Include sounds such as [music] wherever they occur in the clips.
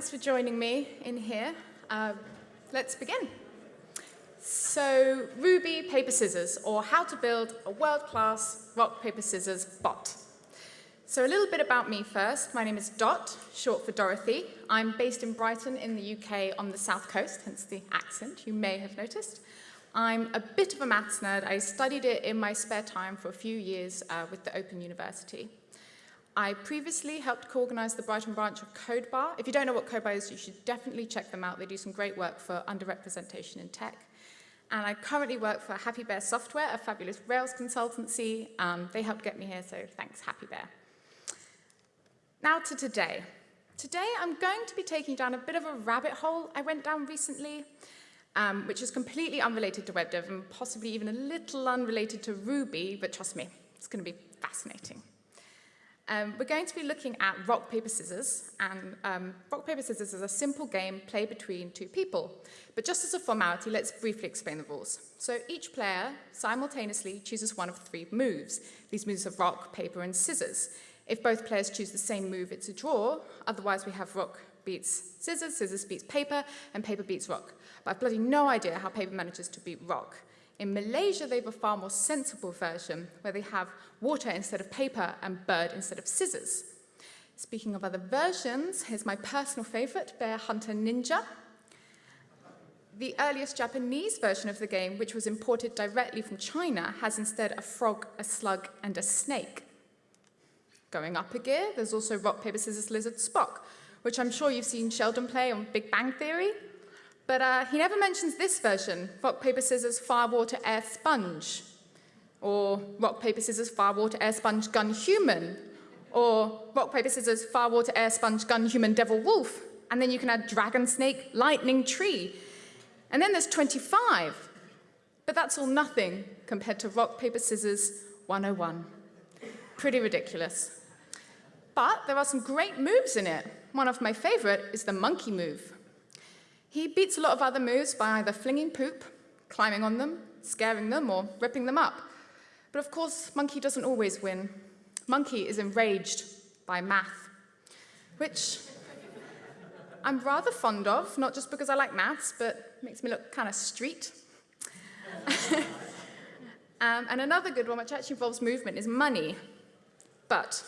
thanks for joining me in here. Uh, let's begin. So, Ruby Paper Scissors, or how to build a world-class rock, paper, scissors bot. So a little bit about me first. My name is Dot, short for Dorothy. I'm based in Brighton in the UK on the south coast, hence the accent you may have noticed. I'm a bit of a maths nerd. I studied it in my spare time for a few years uh, with the Open University. I previously helped co-organize the Brighton branch of CodeBar. If you don't know what CodeBar is, you should definitely check them out. They do some great work for underrepresentation in tech. And I currently work for Happy Bear Software, a fabulous Rails consultancy. Um, they helped get me here, so thanks, Happy Bear. Now to today. Today, I'm going to be taking down a bit of a rabbit hole I went down recently, um, which is completely unrelated to web dev and possibly even a little unrelated to Ruby, but trust me, it's going to be fascinating. Um, we're going to be looking at rock, paper, scissors, and um, rock, paper, scissors is a simple game played between two people. But just as a formality, let's briefly explain the rules. So each player simultaneously chooses one of three moves. These moves are rock, paper, and scissors. If both players choose the same move, it's a draw. Otherwise, we have rock beats scissors, scissors beats paper, and paper beats rock. But I've bloody no idea how paper manages to beat rock. In Malaysia, they have a far more sensible version where they have water instead of paper and bird instead of scissors. Speaking of other versions, here's my personal favorite, Bear Hunter Ninja. The earliest Japanese version of the game, which was imported directly from China, has instead a frog, a slug, and a snake. Going up a gear, there's also rock, paper, scissors, lizard, Spock, which I'm sure you've seen Sheldon play on Big Bang Theory. But uh, he never mentions this version, rock, paper, scissors, fire, water, air, sponge. Or rock, paper, scissors, fire, water, air, sponge, gun, human. Or rock, paper, scissors, fire, water, air, sponge, gun, human, devil, wolf. And then you can add dragon, snake, lightning, tree. And then there's 25. But that's all nothing compared to rock, paper, scissors 101. Pretty ridiculous. But there are some great moves in it. One of my favorite is the monkey move. He beats a lot of other moves by either flinging poop, climbing on them, scaring them, or ripping them up. But of course, Monkey doesn't always win. Monkey is enraged by math, which I'm rather fond of, not just because I like maths, but makes me look kind of street. [laughs] um, and another good one, which actually involves movement, is money. But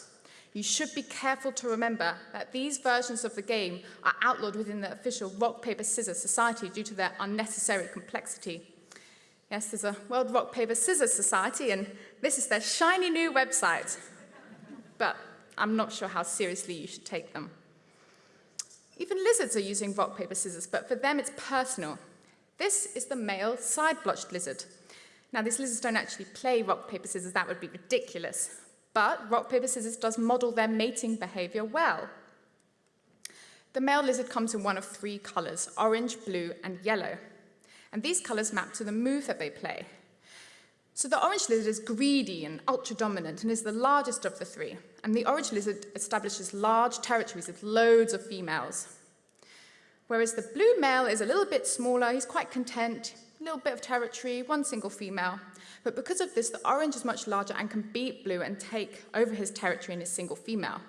you should be careful to remember that these versions of the game are outlawed within the official rock, paper, scissors society due to their unnecessary complexity. Yes, there's a World Rock, Paper, Scissors Society, and this is their shiny new website. But I'm not sure how seriously you should take them. Even lizards are using rock, paper, scissors, but for them it's personal. This is the male side-blotched lizard. Now, these lizards don't actually play rock, paper, scissors. That would be ridiculous. But rock, paper, scissors does model their mating behavior well. The male lizard comes in one of three colors, orange, blue, and yellow. And these colors map to the move that they play. So the orange lizard is greedy and ultra-dominant and is the largest of the three. And the orange lizard establishes large territories with loads of females. Whereas the blue male is a little bit smaller, he's quite content, little bit of territory, one single female. But because of this, the orange is much larger and can beat blue and take over his territory in his single female.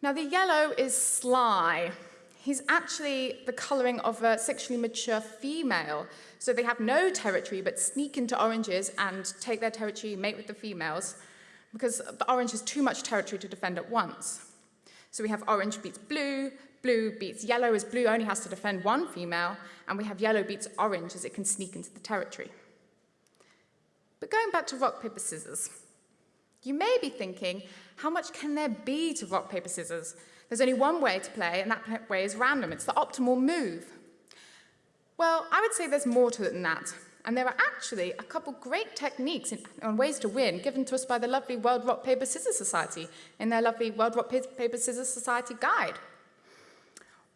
Now the yellow is sly. He's actually the coloring of a sexually mature female. So they have no territory but sneak into oranges and take their territory, mate with the females, because the orange has too much territory to defend at once. So we have orange beats blue, blue beats yellow as blue only has to defend one female, and we have yellow beats orange as it can sneak into the territory. But going back to rock, paper, scissors, you may be thinking, how much can there be to rock, paper, scissors? There's only one way to play, and that way is random. It's the optimal move. Well, I would say there's more to it than that. And there are actually a couple great techniques and ways to win given to us by the lovely World Rock Paper Scissors Society in their lovely World Rock Paper Scissors Society guide.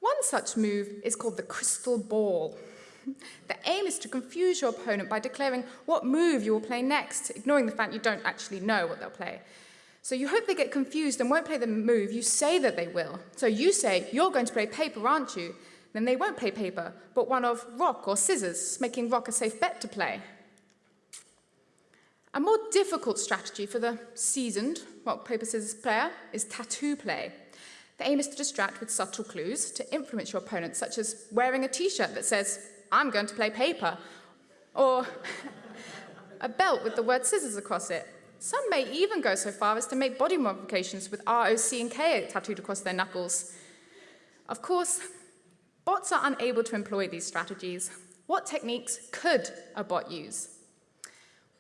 One such move is called the crystal ball. The aim is to confuse your opponent by declaring what move you will play next, ignoring the fact you don't actually know what they'll play. So you hope they get confused and won't play the move you say that they will. So you say, you're going to play paper, aren't you? Then they won't play paper, but one of rock or scissors, making rock a safe bet to play. A more difficult strategy for the seasoned rock, paper, scissors player is tattoo play. The aim is to distract with subtle clues to influence your opponent, such as wearing a t-shirt that says, I'm going to play paper, or [laughs] a belt with the word scissors across it. Some may even go so far as to make body modifications with R, O, C, and K tattooed across their knuckles. Of course, bots are unable to employ these strategies. What techniques could a bot use?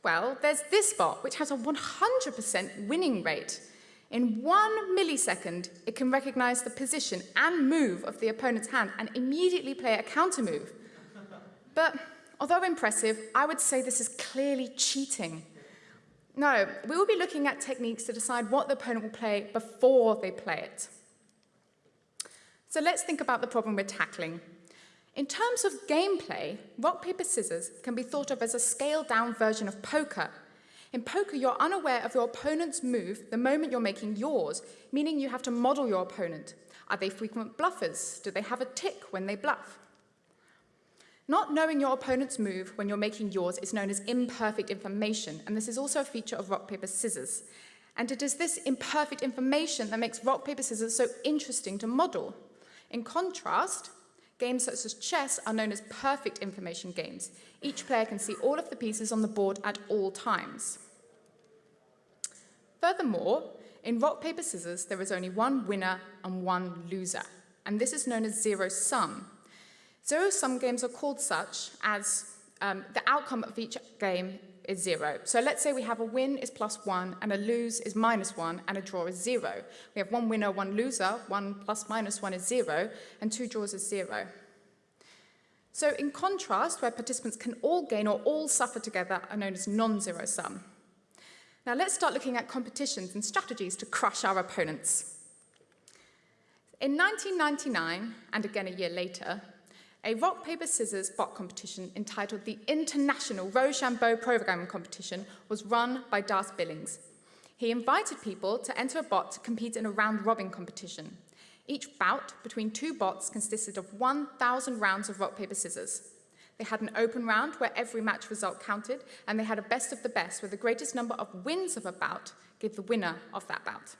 Well, there's this bot, which has a 100% winning rate. In one millisecond, it can recognize the position and move of the opponent's hand and immediately play a counter move. But although impressive, I would say this is clearly cheating. No, we will be looking at techniques to decide what the opponent will play before they play it. So let's think about the problem we're tackling. In terms of gameplay, rock, paper, scissors can be thought of as a scaled-down version of poker. In poker, you're unaware of your opponent's move the moment you're making yours, meaning you have to model your opponent. Are they frequent bluffers? Do they have a tick when they bluff? Not knowing your opponent's move when you're making yours is known as imperfect information, and this is also a feature of rock, paper, scissors. And it is this imperfect information that makes rock, paper, scissors so interesting to model. In contrast, games such as chess are known as perfect information games. Each player can see all of the pieces on the board at all times. Furthermore, in rock, paper, scissors, there is only one winner and one loser, and this is known as zero sum. Zero-sum games are called such as um, the outcome of each game is zero. So let's say we have a win is plus one, and a lose is minus one, and a draw is zero. We have one winner, one loser, one plus minus one is zero, and two draws is zero. So in contrast, where participants can all gain or all suffer together are known as non-zero sum. Now let's start looking at competitions and strategies to crush our opponents. In 1999, and again a year later, a rock, paper, scissors bot competition entitled the International RoShamBo Programming Competition was run by Darse Billings. He invited people to enter a bot to compete in a round-robin competition. Each bout between two bots consisted of 1,000 rounds of rock, paper, scissors. They had an open round where every match result counted, and they had a best of the best where the greatest number of wins of a bout gave the winner of that bout.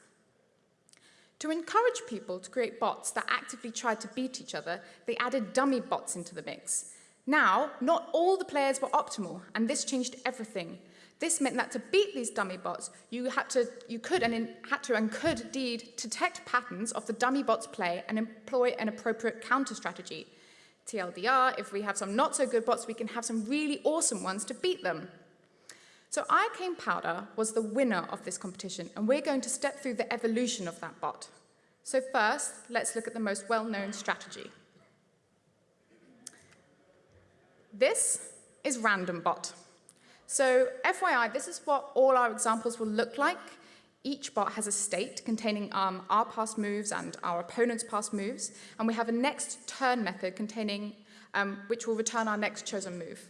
To encourage people to create bots that actively tried to beat each other, they added dummy bots into the mix. Now, not all the players were optimal, and this changed everything. This meant that to beat these dummy bots, you had to, you could and in, had to and could indeed detect patterns of the dummy bots' play and employ an appropriate counter strategy. TLDR, if we have some not so good bots, we can have some really awesome ones to beat them. So Iocaine Powder was the winner of this competition, and we're going to step through the evolution of that bot. So first, let's look at the most well-known strategy. This is random bot. So FYI, this is what all our examples will look like. Each bot has a state containing um, our past moves and our opponent's past moves, and we have a next turn method containing um, which will return our next chosen move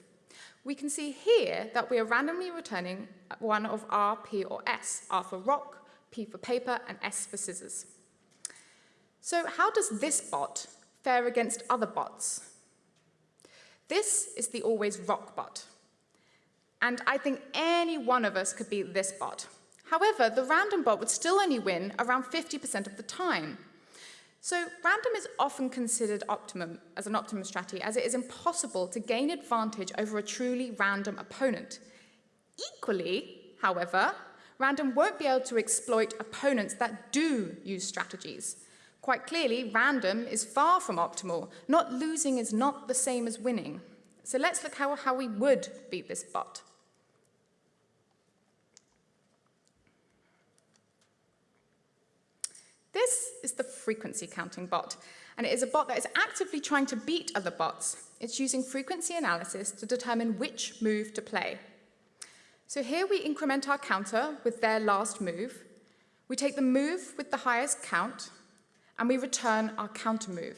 we can see here that we are randomly returning one of R, P, or S, R for rock, P for paper, and S for scissors. So how does this bot fare against other bots? This is the always rock bot. And I think any one of us could be this bot. However, the random bot would still only win around 50% of the time. So random is often considered optimum as an optimum strategy as it is impossible to gain advantage over a truly random opponent. Equally, however, random won't be able to exploit opponents that do use strategies. Quite clearly, random is far from optimal. Not losing is not the same as winning. So let's look how, how we would beat this bot. This is the frequency counting bot, and it is a bot that is actively trying to beat other bots. It's using frequency analysis to determine which move to play. So here we increment our counter with their last move. We take the move with the highest count, and we return our counter move.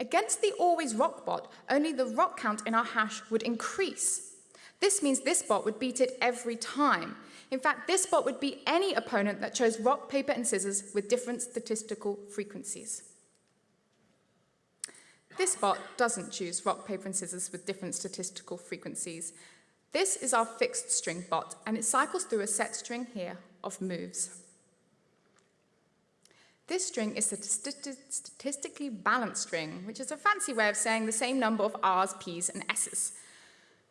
Against the always rock bot, only the rock count in our hash would increase. This means this bot would beat it every time, in fact, this bot would be any opponent that chose rock, paper, and scissors with different statistical frequencies. This bot doesn't choose rock, paper, and scissors with different statistical frequencies. This is our fixed string bot, and it cycles through a set string here of moves. This string is a statistically balanced string, which is a fancy way of saying the same number of R's, P's, and S's.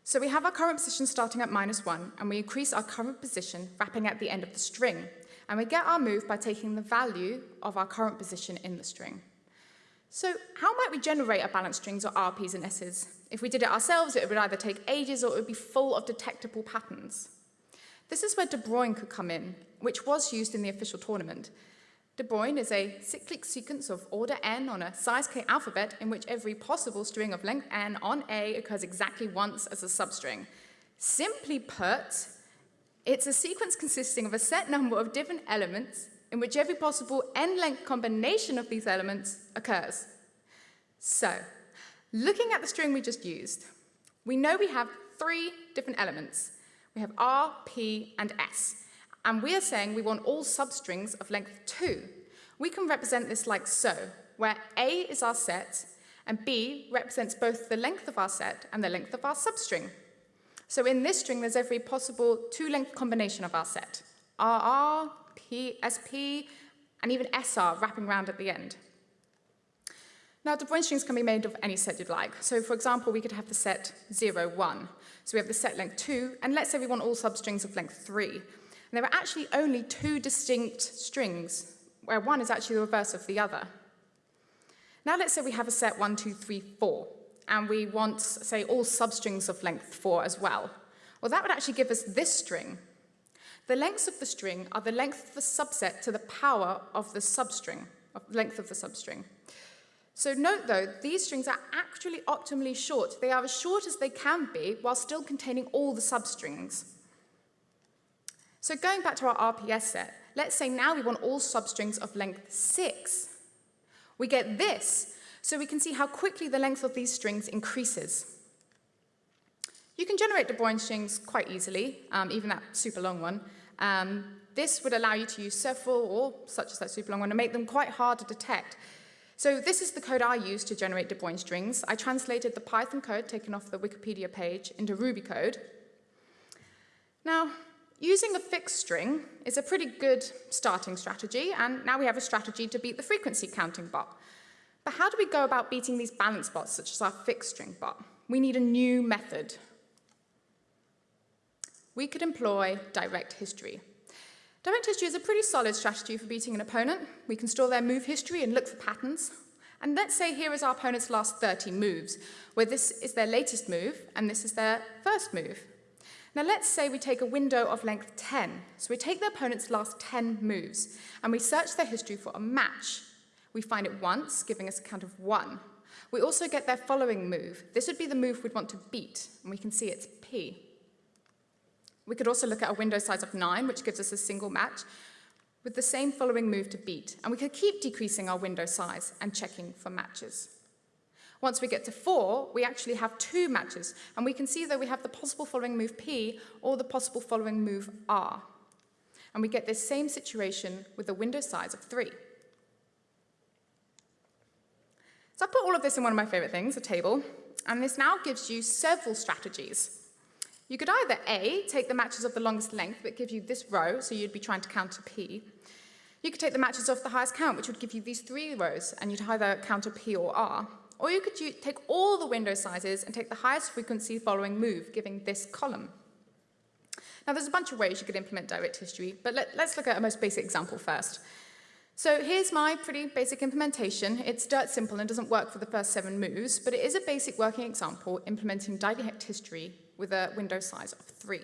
So we have our current position starting at minus 1, and we increase our current position wrapping at the end of the string. And we get our move by taking the value of our current position in the string. So how might we generate our balanced strings or RPs and S's? If we did it ourselves, it would either take ages or it would be full of detectable patterns. This is where De Bruijn could come in, which was used in the official tournament. De Bruijn is a cyclic sequence of order n on a size k alphabet in which every possible string of length n on A occurs exactly once as a substring. Simply put, it's a sequence consisting of a set number of different elements in which every possible n-length combination of these elements occurs. So, looking at the string we just used, we know we have three different elements. We have R, P, and S. And we are saying we want all substrings of length 2. We can represent this like so, where A is our set, and B represents both the length of our set and the length of our substring. So in this string, there's every possible two-length combination of our set, RR, P, SP, and even SR wrapping around at the end. Now, De Bruijn strings can be made of any set you'd like. So for example, we could have the set 0, 1. So we have the set length 2, and let's say we want all substrings of length 3 there are actually only two distinct strings, where one is actually the reverse of the other. Now let's say we have a set 1, 2, 3, 4, and we want, say, all substrings of length 4 as well. Well, that would actually give us this string. The lengths of the string are the length of the subset to the power of the substring, of length of the substring. So note, though, these strings are actually optimally short. They are as short as they can be while still containing all the substrings. So going back to our RPS set, let's say now we want all substrings of length 6. We get this, so we can see how quickly the length of these strings increases. You can generate De Bruijn strings quite easily, um, even that super long one. Um, this would allow you to use several, or such as that super long one, and make them quite hard to detect. So this is the code I used to generate De Bruijn strings. I translated the Python code taken off the Wikipedia page into Ruby code. Now, Using a fixed string is a pretty good starting strategy, and now we have a strategy to beat the frequency counting bot. But how do we go about beating these balance bots, such as our fixed string bot? We need a new method. We could employ direct history. Direct history is a pretty solid strategy for beating an opponent. We can store their move history and look for patterns. And let's say here is our opponent's last 30 moves, where this is their latest move, and this is their first move. Now let's say we take a window of length 10. So we take the opponent's last 10 moves, and we search their history for a match. We find it once, giving us a count of one. We also get their following move. This would be the move we'd want to beat, and we can see it's P. We could also look at a window size of 9, which gives us a single match, with the same following move to beat. And we could keep decreasing our window size and checking for matches. Once we get to four, we actually have two matches, and we can see that we have the possible following move P or the possible following move R. And we get this same situation with a window size of three. So I put all of this in one of my favorite things, a table, and this now gives you several strategies. You could either A, take the matches of the longest length, but give you this row, so you'd be trying to counter P. You could take the matches of the highest count, which would give you these three rows, and you'd either counter P or R. Or you could take all the window sizes and take the highest frequency following move, giving this column. Now, there's a bunch of ways you could implement direct history, but let, us look at a most basic example first. So here's my pretty basic implementation. It's dirt simple and doesn't work for the first seven moves, but it is a basic working example implementing direct history with a window size of three.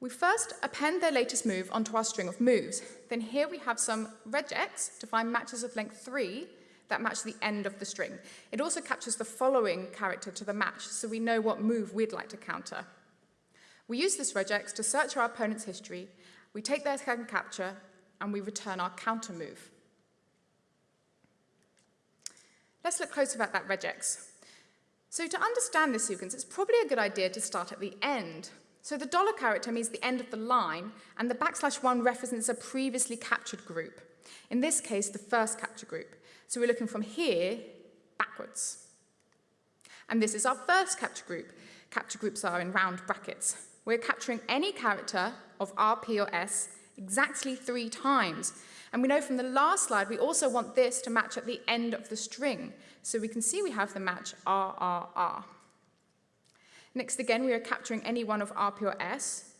We first append their latest move onto our string of moves. Then here we have some regex to find matches of length three that match the end of the string. It also captures the following character to the match, so we know what move we'd like to counter. We use this regex to search our opponent's history, we take their second capture, and we return our counter move. Let's look closer at that regex. So to understand this sequence, it's probably a good idea to start at the end. So the dollar character means the end of the line, and the backslash one represents a previously captured group. In this case, the first capture group. So we're looking from here backwards. And this is our first capture group. Capture groups are in round brackets. We're capturing any character of R, P, or S exactly three times. And we know from the last slide, we also want this to match at the end of the string. So we can see we have the match R, R, R. Next again, we are capturing any one of R, P, or S.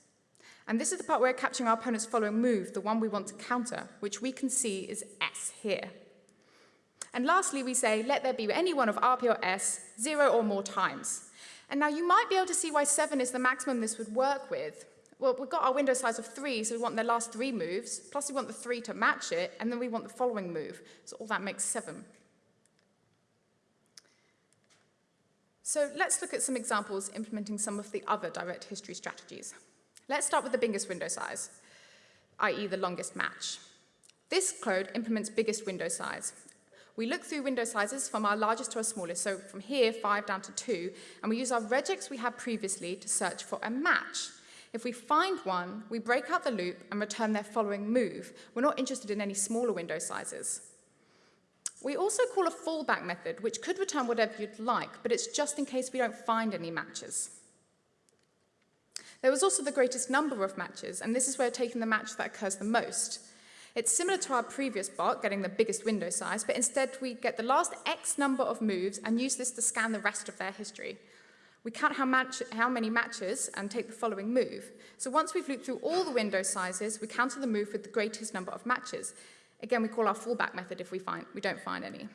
And this is the part where we're capturing our opponent's following move, the one we want to counter, which we can see is S here. And lastly, we say, let there be any one of R, P, or S zero or more times. And now you might be able to see why 7 is the maximum this would work with. Well, we've got our window size of 3, so we want the last three moves, plus we want the 3 to match it, and then we want the following move. So all that makes 7. So let's look at some examples implementing some of the other direct history strategies. Let's start with the biggest window size, i.e. the longest match. This code implements biggest window size. We look through window sizes from our largest to our smallest, so from here, 5 down to 2, and we use our regex we had previously to search for a match. If we find one, we break out the loop and return their following move. We're not interested in any smaller window sizes. We also call a fallback method, which could return whatever you'd like, but it's just in case we don't find any matches. There was also the greatest number of matches, and this is where taking the match that occurs the most. It's similar to our previous bot, getting the biggest window size, but instead we get the last X number of moves and use this to scan the rest of their history. We count how, match, how many matches and take the following move. So once we've looped through all the window sizes, we counter the move with the greatest number of matches. Again, we call our fallback method if we, find, we don't find any.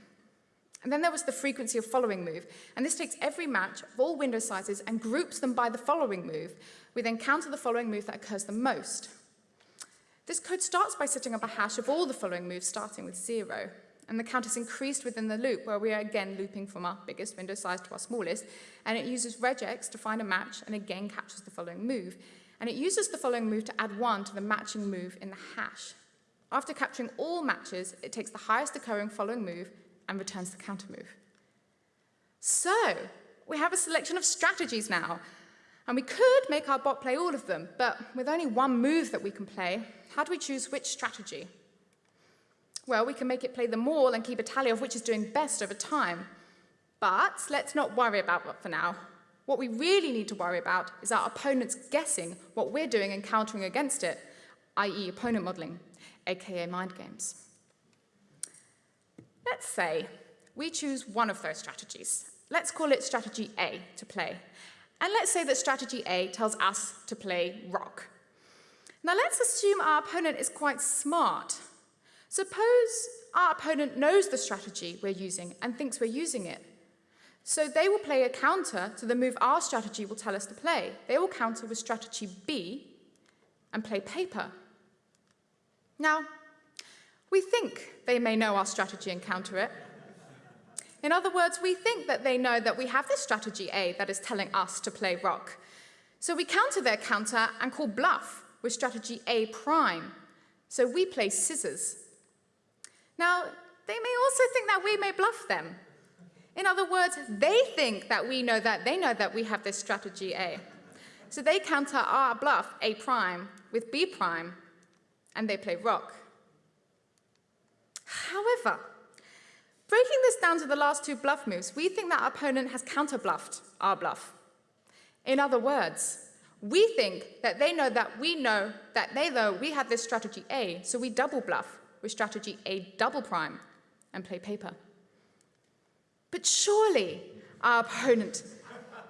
And then there was the frequency of following move, and this takes every match of all window sizes and groups them by the following move. We then counter the following move that occurs the most. This code starts by setting up a hash of all the following moves starting with zero. And the count is increased within the loop where we are again looping from our biggest window size to our smallest. And it uses regex to find a match and again captures the following move. And it uses the following move to add one to the matching move in the hash. After capturing all matches, it takes the highest occurring following move and returns the counter move. So, we have a selection of strategies now. And we could make our bot play all of them, but with only one move that we can play, how do we choose which strategy? Well, we can make it play them all and keep a tally of which is doing best over time. But let's not worry about that for now. What we really need to worry about is our opponents guessing what we're doing and countering against it, i.e. opponent modeling, aka mind games. Let's say we choose one of those strategies. Let's call it strategy A to play. And let's say that strategy A tells us to play rock. Now let's assume our opponent is quite smart. Suppose our opponent knows the strategy we're using and thinks we're using it. So they will play a counter to the move our strategy will tell us to play. They will counter with strategy B and play paper. Now, we think they may know our strategy and counter it. In other words, we think that they know that we have this strategy A that is telling us to play rock. So we counter their counter and call bluff with strategy A prime. So we play scissors. Now, they may also think that we may bluff them. In other words, they think that we know that they know that we have this strategy A. So they counter our bluff, A prime, with B prime, and they play rock. However, breaking this down to the last two bluff moves, we think that our opponent has counter-bluffed our bluff. In other words, we think that they know that we know that they know we have this strategy A, so we double bluff with strategy A double prime and play paper. But surely our opponent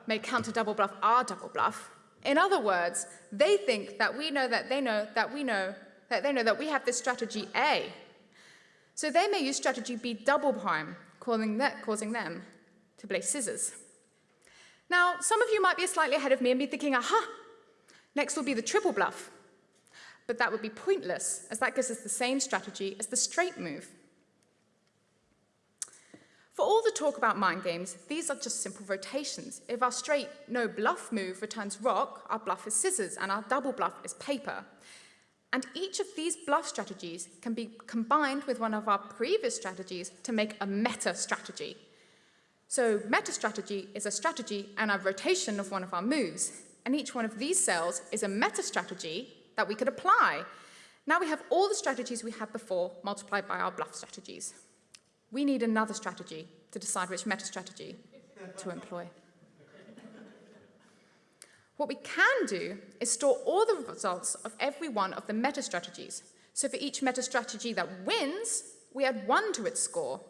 may counter double bluff our double bluff. In other words, they think that we know that they know that we know that they know that we have this strategy A. So they may use strategy B double prime, causing, that, causing them to play scissors. Now, some of you might be slightly ahead of me and be thinking, aha, Next will be the triple bluff. But that would be pointless, as that gives us the same strategy as the straight move. For all the talk about mind games, these are just simple rotations. If our straight no bluff move returns rock, our bluff is scissors, and our double bluff is paper. And each of these bluff strategies can be combined with one of our previous strategies to make a meta strategy. So meta strategy is a strategy and a rotation of one of our moves. And each one of these cells is a meta strategy that we could apply. Now we have all the strategies we had before multiplied by our bluff strategies. We need another strategy to decide which meta strategy to employ. What we can do is store all the results of every one of the meta strategies. So for each meta strategy that wins, we add one to its score.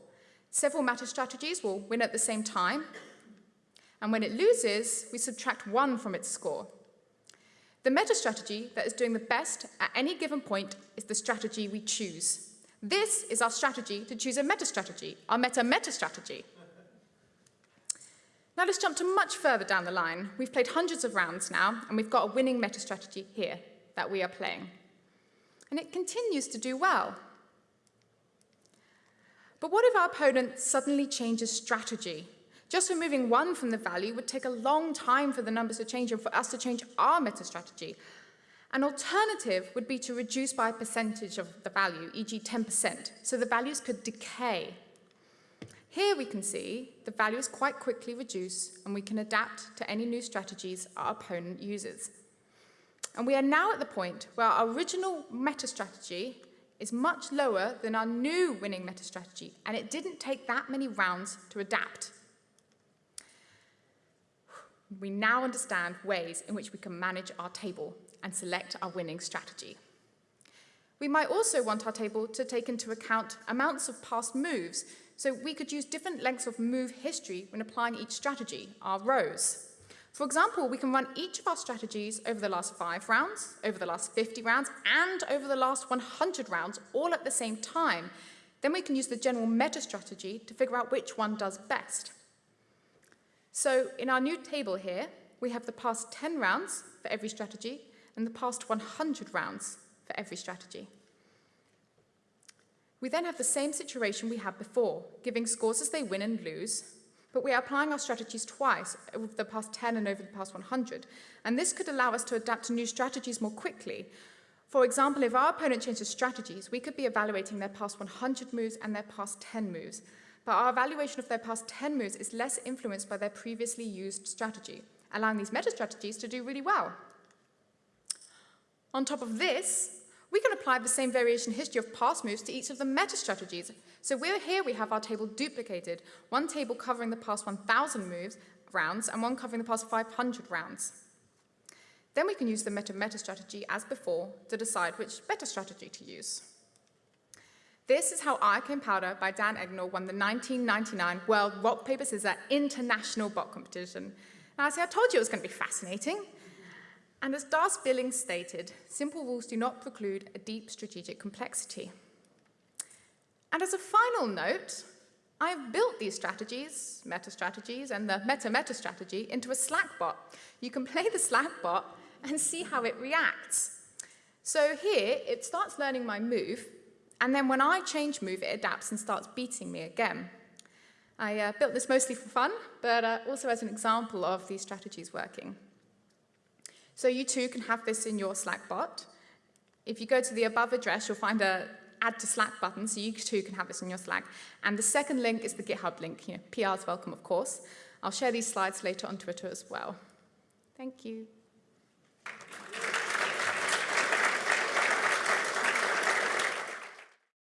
Several meta strategies will win at the same time, and when it loses, we subtract one from its score. The meta strategy that is doing the best at any given point is the strategy we choose. This is our strategy to choose a meta strategy, our meta-meta strategy. Now let's jump to much further down the line. We've played hundreds of rounds now, and we've got a winning meta strategy here that we are playing. And it continues to do well. But what if our opponent suddenly changes strategy? Just removing one from the value would take a long time for the numbers to change and for us to change our meta strategy. An alternative would be to reduce by a percentage of the value, e.g. 10%, so the values could decay. Here we can see the values quite quickly reduce and we can adapt to any new strategies our opponent uses. And we are now at the point where our original meta strategy is much lower than our new winning meta strategy, and it didn't take that many rounds to adapt. We now understand ways in which we can manage our table and select our winning strategy. We might also want our table to take into account amounts of past moves, so we could use different lengths of move history when applying each strategy, our rows. For example, we can run each of our strategies over the last five rounds, over the last 50 rounds, and over the last 100 rounds, all at the same time. Then we can use the general meta strategy to figure out which one does best. So in our new table here, we have the past 10 rounds for every strategy and the past 100 rounds for every strategy. We then have the same situation we had before, giving scores as they win and lose, but we are applying our strategies twice over the past 10 and over the past 100, and this could allow us to adapt to new strategies more quickly. For example, if our opponent changes strategies, we could be evaluating their past 100 moves and their past 10 moves, but our evaluation of their past 10 moves is less influenced by their previously used strategy, allowing these meta strategies to do really well. On top of this, we can apply the same variation history of past moves to each of the meta strategies. So we're here we have our table duplicated, one table covering the past 1,000 moves rounds and one covering the past 500 rounds. Then we can use the meta-meta strategy as before to decide which meta strategy to use. This is how Iocaine Powder by Dan Egnor won the 1999 World Rock Paper Scissors International Bot Competition. Now, see, I told you it was going to be fascinating. And as Darse Billings stated, simple rules do not preclude a deep strategic complexity. And as a final note, I've built these strategies, meta strategies, and the meta-meta strategy into a Slack bot. You can play the Slack bot and see how it reacts. So here, it starts learning my move, and then when I change move, it adapts and starts beating me again. I uh, built this mostly for fun, but uh, also as an example of these strategies working. So you too can have this in your Slack bot. If you go to the above address, you'll find a add to Slack button, so you too can have this in your Slack. And the second link is the GitHub link. here. PR PR's welcome, of course. I'll share these slides later on Twitter as well. Thank you.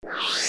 you